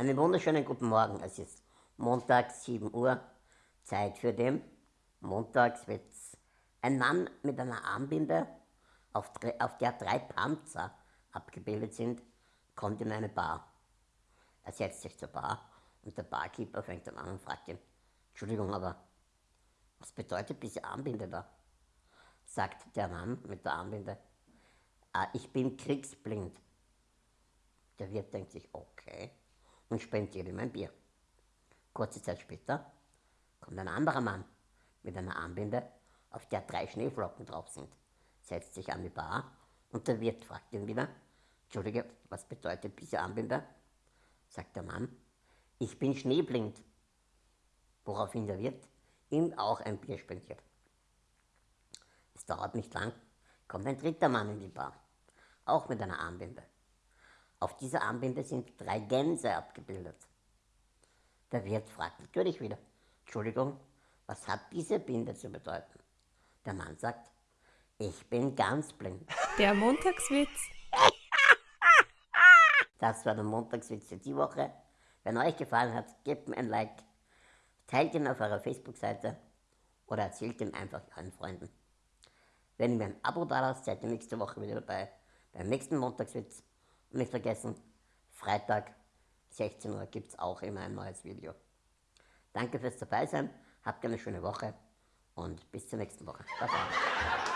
Einen wunderschönen guten Morgen. Es ist Montag, 7 Uhr. Zeit für den Montagswitz. Ein Mann mit einer Armbinde, auf, auf der drei Panzer abgebildet sind, kommt in eine Bar. Er setzt sich zur Bar und der Barkeeper fängt dann an und fragt ihn, Entschuldigung, aber was bedeutet diese Armbinde da? Sagt der Mann mit der Armbinde, ah, ich bin kriegsblind. Der Wirt denkt sich, okay und spendiert ihm ein Bier. Kurze Zeit später kommt ein anderer Mann mit einer Armbinde, auf der drei Schneeflocken drauf sind, setzt sich an die Bar und der Wirt fragt ihn wieder, Entschuldige, was bedeutet diese Armbinde? Sagt der Mann, ich bin schneeblind. Woraufhin der Wirt ihm auch ein Bier spendiert. Es dauert nicht lang, kommt ein dritter Mann in die Bar, auch mit einer Armbinde. Auf dieser Armbinde sind drei Gänse abgebildet. Der Wirt fragt natürlich wieder, Entschuldigung, was hat diese Binde zu bedeuten? Der Mann sagt, ich bin ganz blind. Der Montagswitz. Das war der Montagswitz für die Woche. Wenn euch gefallen hat, gebt mir ein Like, teilt ihn auf eurer Facebook-Seite oder erzählt ihn einfach euren Freunden. Wenn ihr mir ein Abo da lasst, seid ihr nächste Woche wieder dabei beim nächsten Montagswitz. Nicht vergessen, Freitag 16 Uhr gibt es auch immer ein neues Video. Danke fürs dabei sein, habt eine schöne Woche und bis zur nächsten Woche. Bye bye.